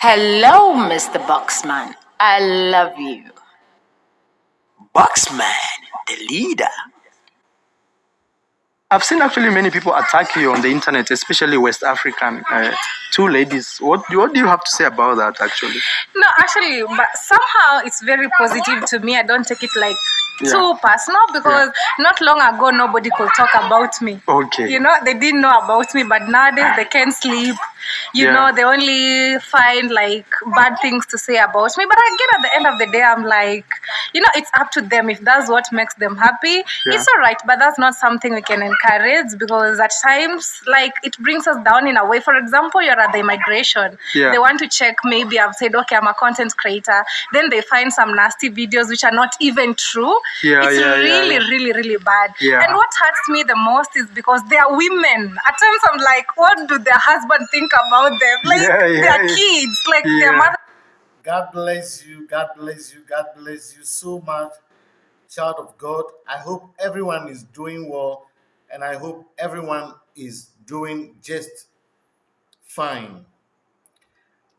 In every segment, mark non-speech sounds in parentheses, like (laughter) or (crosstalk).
Hello, Mr. Boxman. I love you. Boxman, the leader. I've seen actually many people attack you on the internet, especially West African. Uh, two ladies. What what do you have to say about that? Actually, No, actually, but somehow it's very positive to me. I don't take it like Yeah. too personal because not long ago nobody could talk about me. Okay. You know, they didn't know about me, but nowadays they can't sleep. You Yeah. know, they only find like bad things to say about me. But again, at the end of the day, I'm like, you know, it's up to them. If that's what makes them happy, Yeah. it's all right. But that's not something we can encourage because at times, like, it brings us down in a way. For example, you're at the immigration. Yeah. They want to check maybe I've said, okay, I'm a content creator. Then they find some nasty videos which are not even true. Yeah, it's yeah, yeah, really, yeah. really, really bad. Yeah. And what hurts me the most is because they are women. At times I'm like, what do their husband think about them? Like Yeah, yeah, their yeah. kids, like Yeah. their mother. God bless you. God bless you. God bless you so much, child of God. I hope everyone is doing well, and I hope everyone is doing just fine.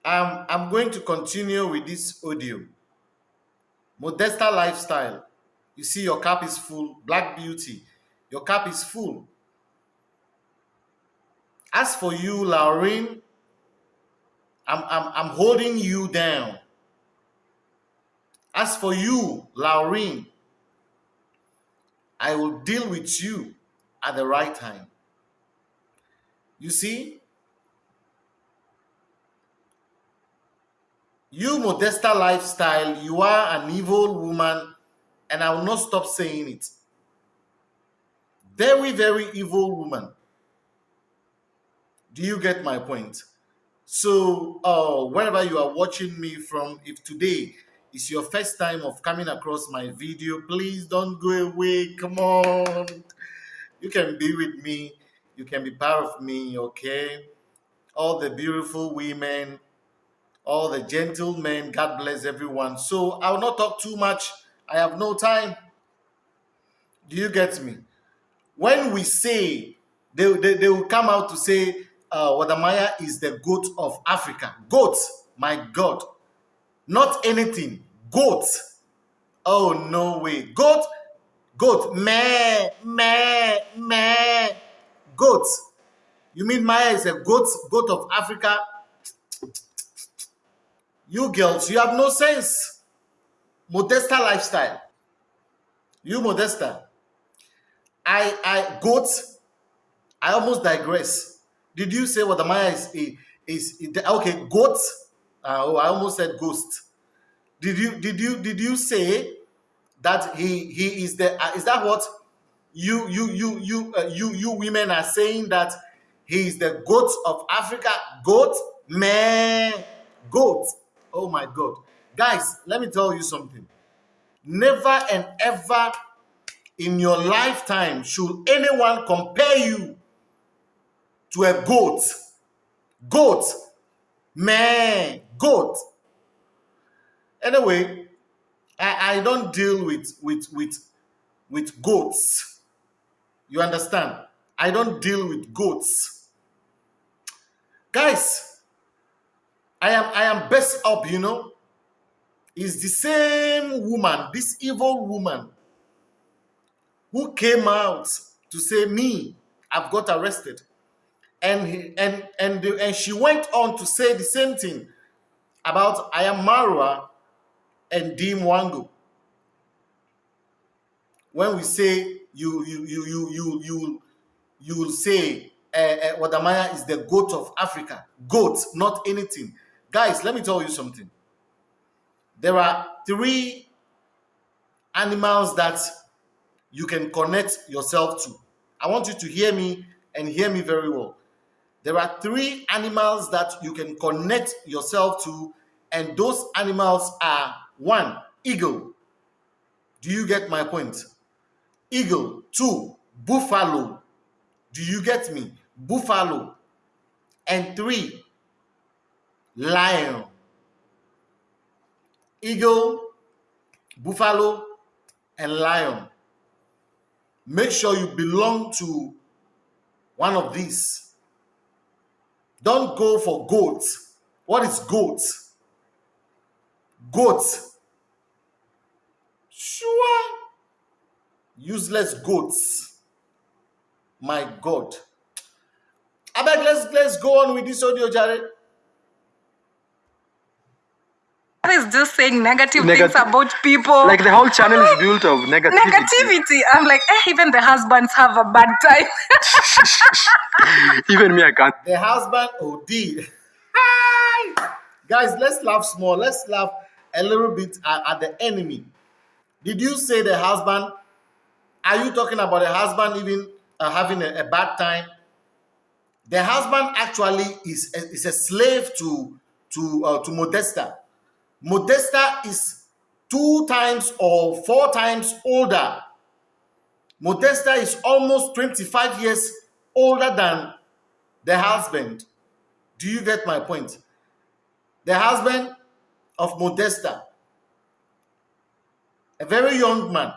Um, I'm going to continue with this audio. Modesta lifestyle. You see, your cup is full. Black beauty. Your cup is full. As for you, Lauren, I'm, I'm, I'm holding you down. As for you, Lauren, I will deal with you at the right time. You see, you Modesta lifestyle, you are an evil woman, and I will not stop saying it. Very, very evil woman. Do you get my point? So, uh, wherever you are watching me from, if today is your first time of coming across my video, please don't go away. Come on. You can be with me. You can be part of me, okay? All the beautiful women, all the gentlemen, God bless everyone. So, I will not talk too much. I have no time. Do you get me? When we say, they, they, they will come out to say, uh, Wode Maya is the goat of Africa. Goat, my God. Not anything. Goat. Oh, no way. Goat, goat. Meh, meh, meh. Goat. You mean Maya is a goat, goat of Africa? You girls, you have no sense. Modesta lifestyle. You Modesta. I, I, goat. I almost digress. Did you say Wode Maya is? Is, is okay? Goat. Uh, oh, I almost said ghost. Did you did you did you say that he he is the? Uh, is that what you you you you uh, you you women are saying that he is the goat of Africa? Goat man, goat. Oh my God, guys, let me tell you something. Never and ever in your lifetime should anyone compare you to a goat. Goat. Man, goat. Anyway, I, I don't deal with with with with goats. You understand? I don't deal with goats. Guys, I am I am best up, you know. Is the same woman, this evil woman, who came out to say me, I've got arrested and he, and and the, and she went on to say the same thing about I am Marwa and D Mwango. When we say you you you you you you you will say uh, uh, Wode Maya is the goat of Africa, goat, not anything. Guys, let me tell you something. There are three animals that you can connect yourself to. I want you to hear me and hear me very well. There are three animals that you can connect yourself to, and those animals are one, eagle. Do you get my point? Eagle. Two, buffalo. Do you get me? Buffalo. And three, lion. Eagle, buffalo, and lion. Make sure you belong to one of these. Don't go for goats. What is goat? Goat. Sure. Useless goats. My God. I beg, let's let's go on with this audio, Jared. Is just saying negative Negat- things about people. Like the whole channel is built of negativity. negativity. I'm like, eh, even the husbands have a bad time. (laughs) Even me, I can't. The husband OD. Hi! Guys, let's laugh small. Let's laugh a little bit at, at the enemy. Did you say the husband? Are you talking about the husband even uh, having a, a bad time? The husband actually is a, is a slave to to uh, to Modesta. Modesta is two times or four times older. Modesta is almost 25 years older than the husband. Do you get my point? The husband of Modesta, a very young man.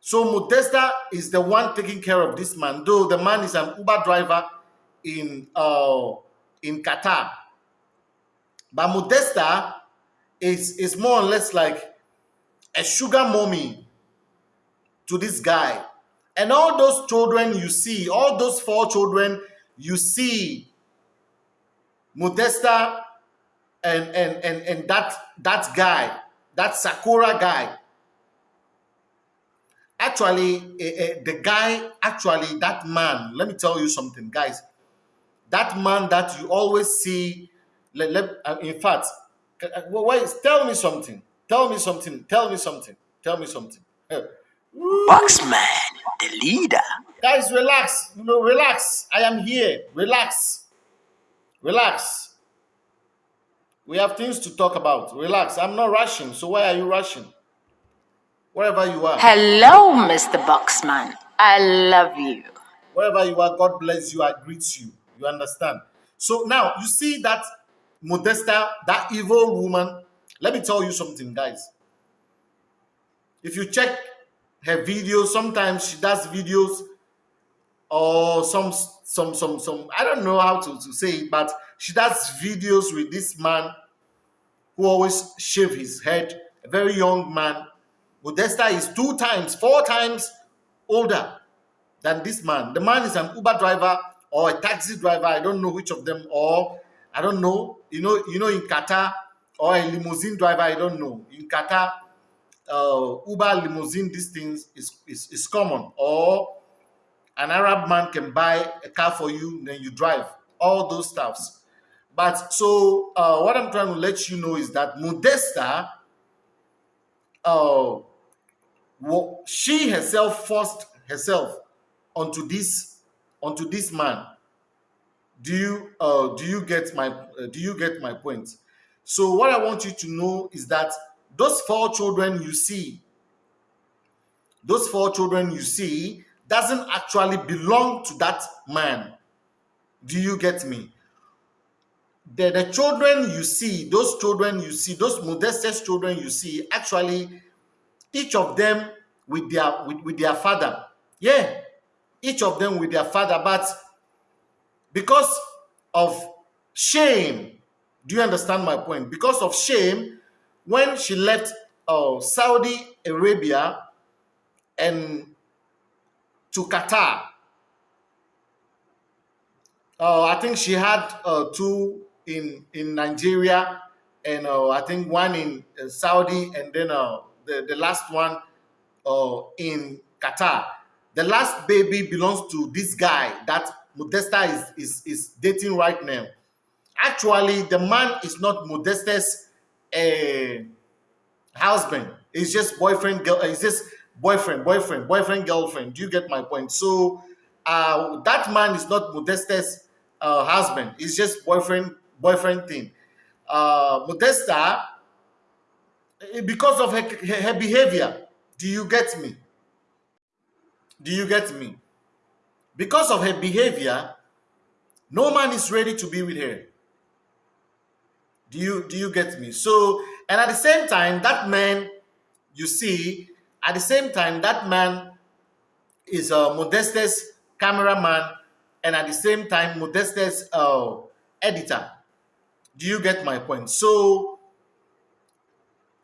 So Modesta is the one taking care of this man, though the man is an Uber driver in uh, in Qatar. But Modesta is, is more or less like a sugar mommy to this guy. And all those children you see, all those four children you see, Modesta and and and, and that that guy, that Sakura guy. Actually, eh, eh, the guy, actually, that man, let me tell you something, guys. That man that you always see, let, let, uh, in fact, uh, wait, tell me something. Tell me something. Tell me something. Tell me something. Boxman, the leader. Guys, relax. You know, relax. I am here. Relax. Relax. We have things to talk about. Relax. I'm not rushing. So why are you rushing? Wherever you are. Hello, Mr. Boxman. I love you. Wherever you are, God bless you. I greet you. You understand? So now you see that Modesta, that evil woman. Let me tell you something, guys. If you check her videos, sometimes she does videos or some some some some I don't know how to, to say it, but she does videos with this man who always shave his head, a very young man. Modesta is two times, four times older than this man. The man is an Uber driver or a taxi driver. I don't know which of them, or I don't know. You know, you know, in Qatar or a limousine driver. I don't know. In Qatar, uh, Uber limousine, these things is, is is common. Or an Arab man can buy a car for you, then you drive. All those stuffs. But so uh, what I'm trying to let you know is that Modesta, uh, she herself forced herself onto this onto this man do you uh do you get my uh, do you get my point? So what i want you to know is that those four children you see those four children you see doesn't actually belong to that man. Do you get me? The, the children you see those children you see those modestest children you see actually each of them with their with, with their father. Yeah each of them with their father but because of shame. Do you understand my point? Because of shame when she left uh, saudi arabia and to qatar uh, i think she had uh, two in in nigeria and uh, i think one in uh, saudi and then uh, the, the last one in qatar. The last baby belongs to this guy that Modesta is, is, is dating right now. Actually, the man is not Modesta's uh, husband. It's just boyfriend, girl. It's just boyfriend, boyfriend, boyfriend, girlfriend. Do you get my point? So uh, that man is not Modesta's uh, husband. It's just boyfriend, boyfriend thing. Uh, Modesta, eh, because of her, her behavior, do you get me? Do you get me? Because of her behavior, no man is ready to be with her. Do you do you get me? So, and at the same time, that man, you see, at the same time, that man is a modestus cameraman, and at the same time, Modestus uh, editor. Do you get my point? So,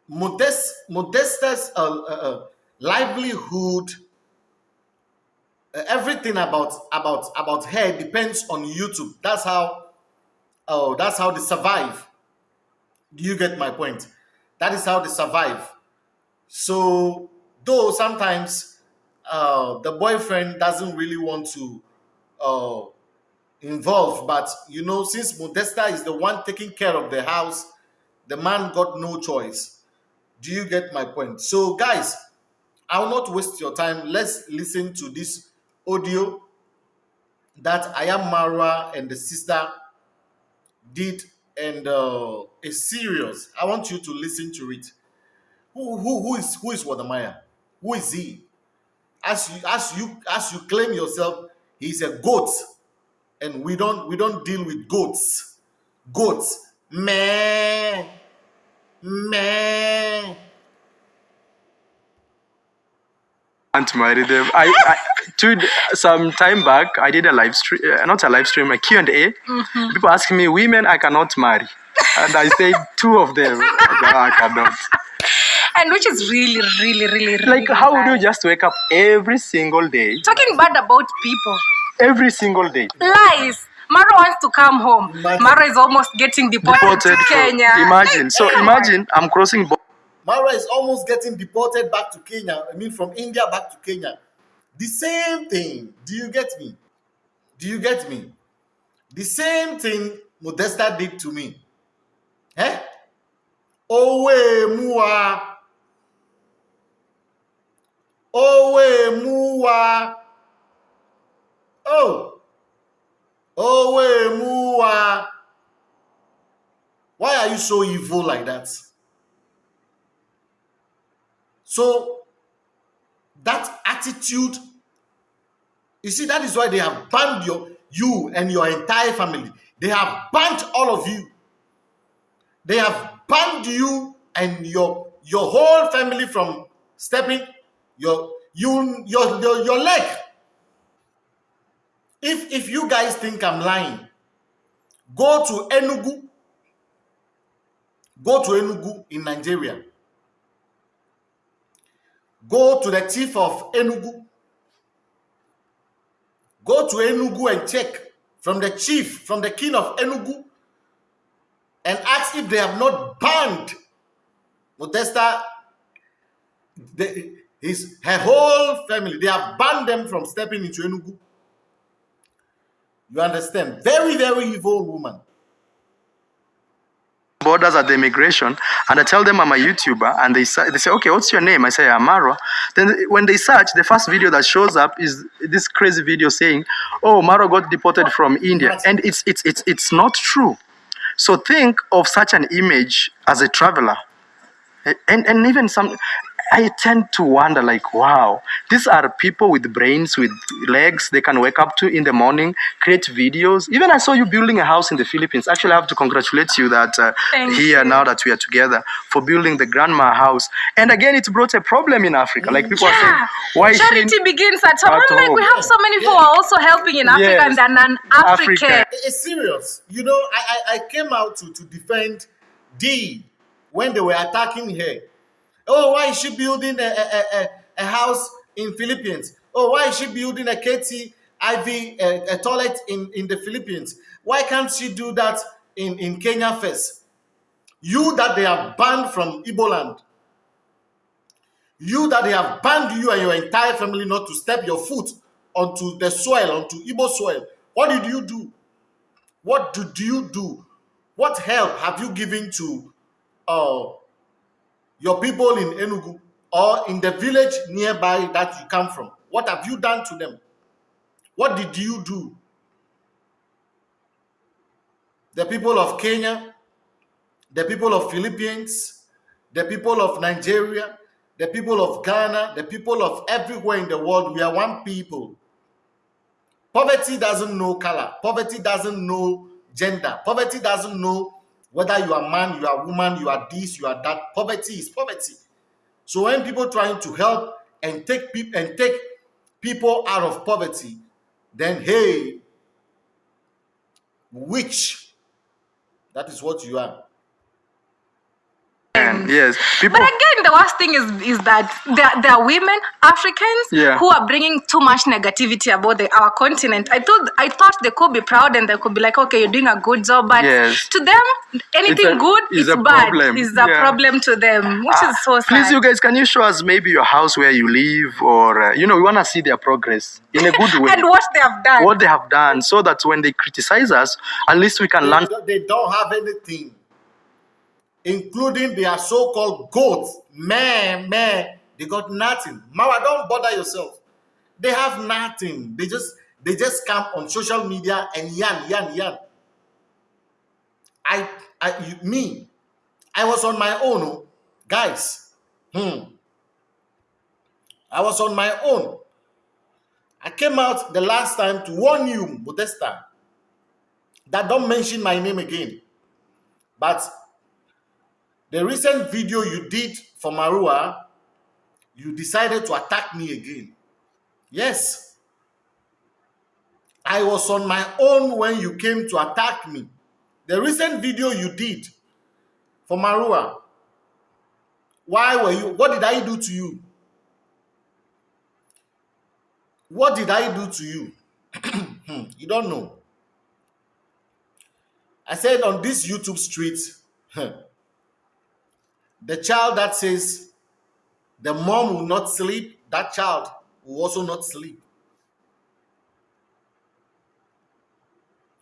Modest, Modestus uh, uh, uh, livelihood, everything about about about her depends on YouTube. That's how, oh, that's how they survive. Do you get my point? That is how they survive. So, though sometimes uh, the boyfriend doesn't really want to uh, involve, but you know, since Modesta is the one taking care of the house, the man got no choice. Do you get my point? So, guys, I will not waste your time. Let's listen to this audio that I am Mara and the sister did, and uh, it's serious. I want you to listen to it. Who who who is who is Wode Maya? Who is he? As you as you as you claim yourself, he's a goat, and we don't we don't deal with goats. Goats, meh, meh. Can't marry them. I, I two some time back I did a live stream, uh, not a live stream, a Q and A. People asking me, women I cannot marry, and I said two of them I cannot. And which is really, really, really, really Like, how would you just wake up every single day, talking bad about people? every single day, Lies. Maro wants to come home. Imagine. Maro is almost getting deported, deported? to for- Kenya. Imagine. So imagine I'm crossing. Bo- Mara is almost getting deported back to Kenya. I mean, from India back to Kenya. The same thing. Do you get me? Do you get me? The same thing Modesta did to me. Eh? Owe mua. Owe mua. Oh. Owe mua. Why are you so evil like that? So that attitude, you see, that is why they have banned your you and your entire family. They have banned all of you. They have banned you and your your whole family from stepping your you your your, your leg. If if you guys think I'm lying, go to Enugu. Go to Enugu in Nigeria. Go to the chief of Enugu. Go to Enugu and check from the chief, from the king of Enugu, and ask if they have not banned Modesta, the, his her whole family. They have banned them from stepping into Enugu. You understand? Very, very evil woman. Borders at the immigration and I tell them I'm a YouTuber and they say, they say okay what's your name? I say Amaro then when they search the first video that shows up is this crazy video saying oh Maro got deported from India. And it's it's it's it's not true. So think of such an image as a traveler. And and even some I tend to wonder like wow these are people with brains with legs they can wake up to in the morning create videos even I saw you building a house in the Philippines actually I have to congratulate you that uh, Thank here now that we are together for building the grandma house and again it brought a problem in Africa like people are saying why is she Charity begins at home. at I'm like, we have so many people who are also helping in Africa Yes. and then an African. Africa. it's serious. You know, I, I, I came out to, to defend D when they were attacking her. Oh, why is she building a, a, a, a house in Philippines? Oh, why is she building a KT a, a toilet in, in the Philippines? Why can't she do that in, in Kenya first? You that they have banned from Igbo land. You that they have banned you and your entire family not to step your foot onto the soil, onto Igbo soil. What did you do? What did you do? What help have you given to uh, your people in Enugu or in the village nearby that you come from? What have you done to them? What did you do? The people of Kenya, the people of Philippines, the people of Nigeria, the people of Ghana, the people of everywhere in the world, we are one people. Poverty doesn't know color. Poverty doesn't know gender. Poverty doesn't know whether you are man, you are woman, you are this, you are that. Poverty is poverty. So when people trying to help and take people and take people out of poverty, then hey, which That is what you are. And yes, people. But again, the worst thing is is that there, there are women, Africans, Yeah. who are bringing too much negativity about the, our continent. I thought I thought they could be proud and they could be like, okay, you're doing a good job, but Yes. to them, anything a- good is bad. problem. Is a Yeah. problem to them, which is so sad. Please, you guys, can you show us maybe your house where you live, or uh, you know, we want to see their progress in a good (laughs) way. and what they have done. what they have done, so that when they criticize us, at least we can They, learn. don't- they don't have anything, including their so-called goats. Man, man, they got nothing. Mara, don't bother yourself. They have nothing. They just they just come on social media and yan yan yan. I, I you, me, I was on my own, oh, guys. Hmm. I was on my own. I came out the last time to warn you, Modesta, that don't mention my name again. But the recent video you did for Marua, you decided to attack me again. Yes. I was on my own when you came to attack me. The recent video you did for Marua, why were you, what did I do to you? What did I do to you? (clears throat) You don't know. I said on this YouTube street, (laughs) the child that says the mom will not sleep, that child will also not sleep.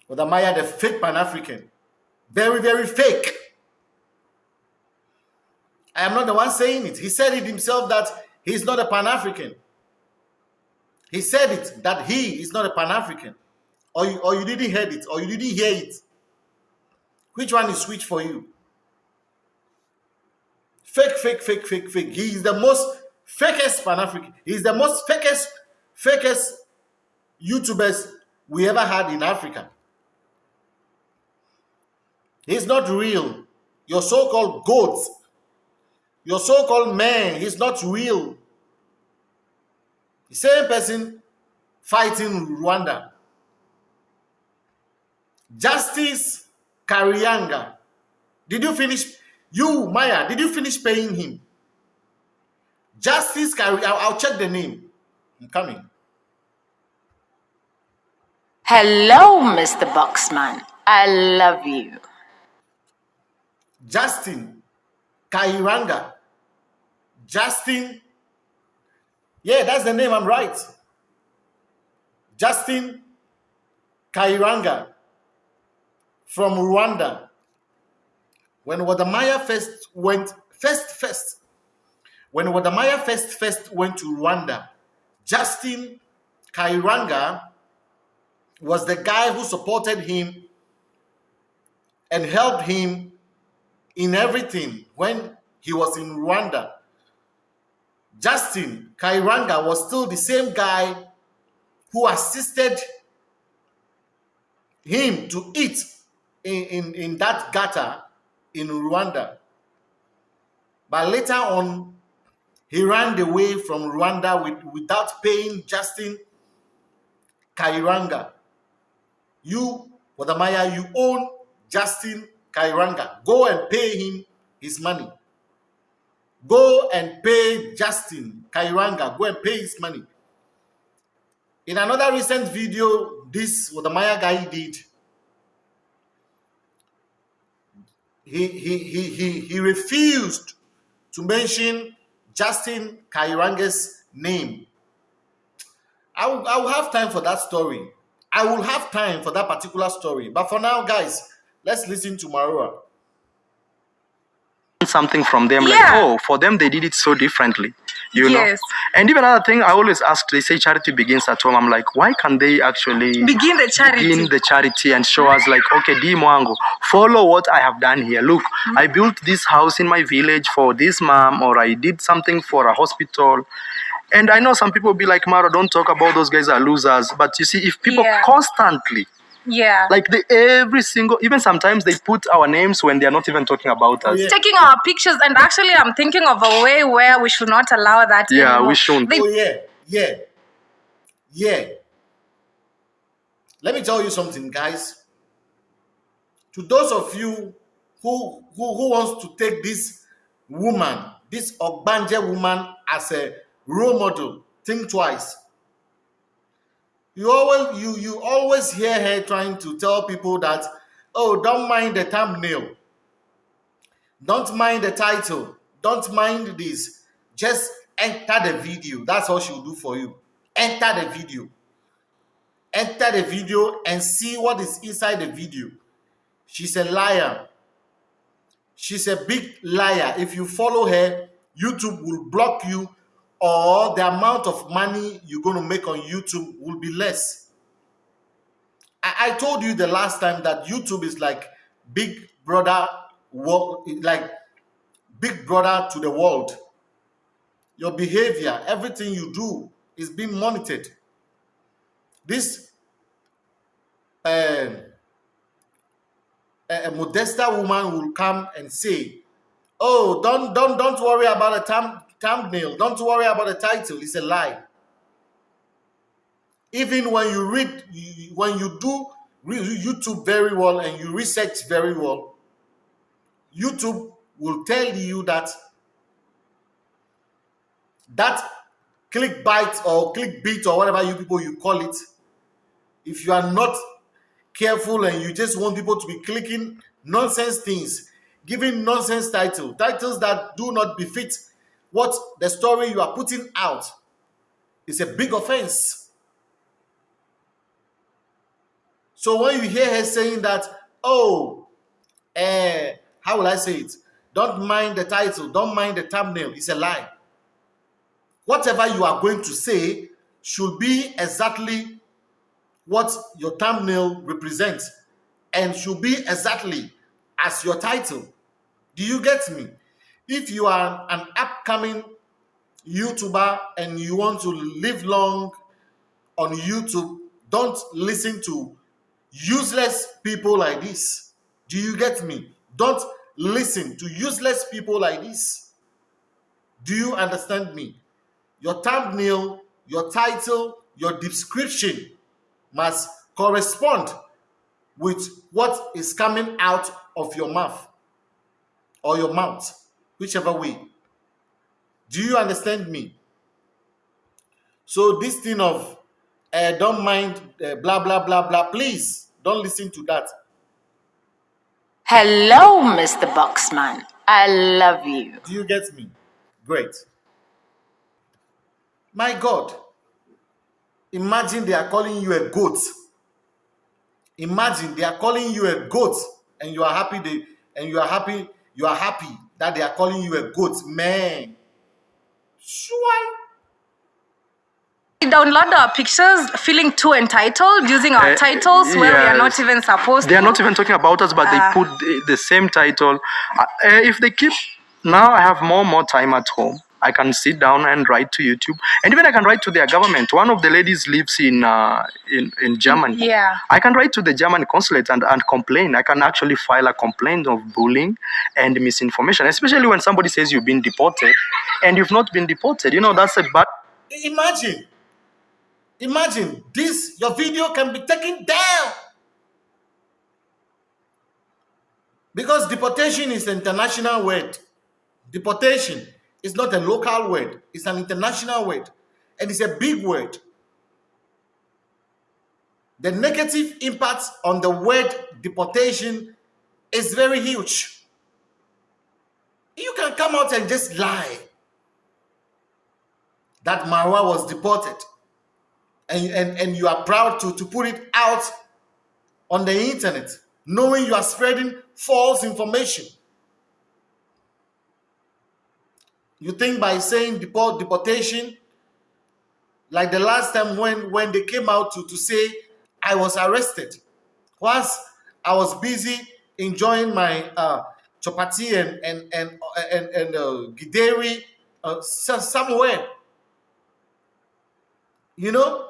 Wode Maya, the fake Pan African, very, very fake. I am not the one saying it. He said it himself that he's not a Pan African. He said it that he is not a Pan African. Or you, or you didn't hear it, or you didn't hear it. Which one is which for you? Fake, fake, fake, fake, fake. He is the most fakest Pan African. He's the most fakest, fakest YouTubers we ever had in Africa. He's not real. Your so called goats, your so called man, he's not real. The same person fighting Rwanda. Justice Karianga. Did you finish? You, Maya, did you finish paying him? Justice. I'll, I'll check the name. I'm coming. Hello, Mr. Boxman. I love you. Justin Kairanga. Justin. Yeah, that's the name. I'm right. Justin Kairanga from Rwanda. When Wode Maya first went, first, first, when Wode Maya first, first went to Rwanda, Justin Kairanga was the guy who supported him and helped him in everything when he was in Rwanda. Justin Kairanga was still the same guy who assisted him to eat in, in, in that gutter in Rwanda. But later on, he ran away from Rwanda with, without paying Justin Kairanga. You, Wode Maya, you own Justin Kairanga. Go and pay him his money. Go and pay Justin Kairanga. Go and pay his money. In another recent video, this Wode Maya guy did, he, he, he, he, he refused to mention Justin Kairanga's name. I will, I will have time for that story. I will have time for that particular story. But for now, guys, let's listen to Marua. Something from them like oh for them they did it so differently you know? And even another thing i always ask they say charity begins at home. I'm like why can't they actually Begin the charity. begin the charity and show us like okay d mwango follow what i have done here. Look Mm-hmm. i built this house in my village for this mom or i did something for a hospital. And i know some people be like mara don't talk about those guys are losers. But you see if people Yeah. constantly yeah. like they every single even sometimes they put our names when they are not even talking about us oh, Yeah. taking our pictures and actually i'm thinking of a way where we should not allow that Yeah, anymore. we shouldn't. They- Oh yeah, yeah, yeah. Let me tell you something, guys. to those of you who who, who wants to take this woman, this Ogbanje woman as a role model, think twice. You always you you always hear her trying to tell people that, oh, don't mind the thumbnail, don't mind the title, don't mind this. Just enter the video. That's all she'll do for you. Enter the video. Enter the video and see what is inside the video. She's a liar. She's a big liar. If you follow her, YouTube will block you or the amount of money you're going to make on YouTube will be less. I, I told you the last time that YouTube is like big brother, like big brother to the world. Your behavior, everything you do is being monitored. This uh, a, Modesta woman will come and say, "Oh, don't don't don't worry about the thumb, thumbnail. Don't worry about the title. It's a lie." Even when you read, when you do YouTube very well and you research very well, YouTube will tell you that that clickbait or clickbait or whatever you people you call it, if you are not careful and you just want people to be clicking nonsense things, giving nonsense title, titles that do not befit what the story you are putting out is a big offense. So when you hear her saying that, oh, uh, how will I say it? Don't mind the title, don't mind the thumbnail, it's a lie. Whatever you are going to say should be exactly what your thumbnail represents and should be exactly as your title. Do you get me? If you are an upcoming YouTuber and you want to live long on YouTube, don't listen to useless people like this. Do you get me? Don't listen to useless people like this. Do you understand me? Your thumbnail, your title, your description must correspond with what is coming out of your mouth or your mouth, whichever way. Do you understand me? So this thing of uh, don't mind uh, blah blah blah blah, please don't listen to that. Hello, Mr. Boxman. I love you. Do you get me? Great. My God. Imagine they are calling you a goat. Imagine they are calling you a goat and you are happy they and you are happy you are happy that they are calling you a goat. Man. Sure. download our pictures feeling too entitled using our uh, titles where we are not even supposed they to. are not even talking about us but uh, they ah. put the, the same title uh, if they keep now i have more more time at home I can sit down and write to YouTube, and even I can write to their government. One of the ladies lives in uh, in in Germany. Yeah, I can write to the German consulate and, and complain. I can actually file a complaint of bullying and misinformation, especially when somebody says you've been deported and you've not been deported. You know that's a bad. Imagine, imagine this. Your video can be taken down. Because deportation is an international word. Deportation it's not a local word, it's an international word, and it's a big word. The negative impact on the word deportation is very huge. You can come out and just lie that Marwa was deported, and, and, and you are proud to, to put it out on the internet, knowing you are spreading false information. You think by saying deport deportation, like the last time when when they came out to, to say I was arrested, whilst I was busy enjoying my uh, chapati and and and and, and uh, githeri uh, somewhere. You know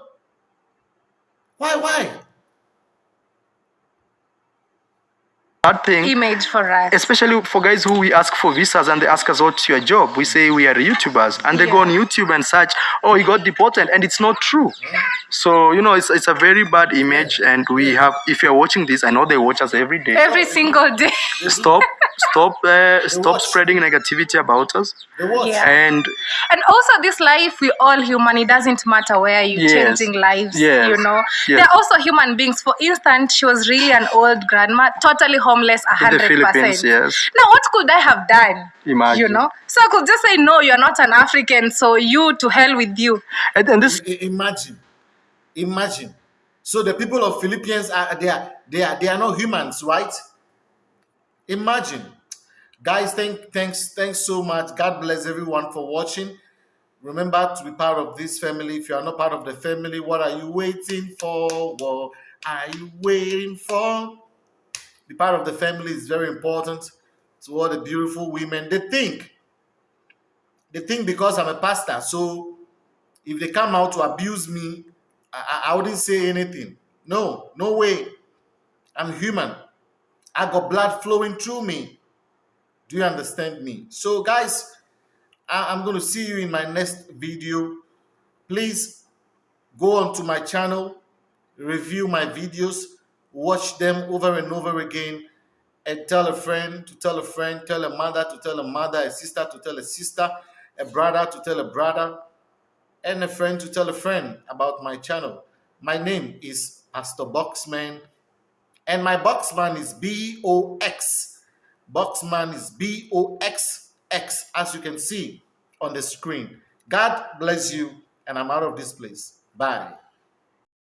why? Why? Bad thing. image for us. Especially for guys who we ask for visas and they ask us what's your job. We say we are YouTubers and they go on YouTube and search, oh, he got deported and it's not true. So, you know, it's, it's a very bad image and we have, if you're watching this, I know they watch us every day. Every single day. Stop, (laughs) stop, uh, stop spreading negativity about us. Yeah. And And also, this life, we all human. It doesn't matter where you're Yes. changing lives. Yes. You know, Yes. they're also human beings. For instance, she was really an old grandma, totally homeless, a hundred percent. yes. Now, what could I have done? Imagine. You know, so I could just say, no, you're not an African, so you to hell with you. And, and this, Imagine, imagine. So the people of Philippines are they are they are they are not humans, right? Imagine, guys. Thank thanks thanks so much. God bless everyone for watching. Remember to be part of this family. If you are not part of the family, what are you waiting for? What are you waiting for? Be part of the family is very important to all the beautiful women. They think, they think because I'm a pastor, so if they come out to abuse me, I, I- I wouldn't say anything. No, no way. I'm human. I got blood flowing through me. Do you understand me? So, guys, I, I'm going to see you in my next video. Please go onto my channel, review my videos, watch them over and over again, and tell a friend to tell a friend, tell a mother to tell a mother, a sister to tell a sister, a brother to tell a brother, and a friend to tell a friend about my channel. My name is Pastor Boxman, and my Boxman is B O X. Boxman is B O X X, as you can see on the screen. God bless you, and I'm out of this place. Bye.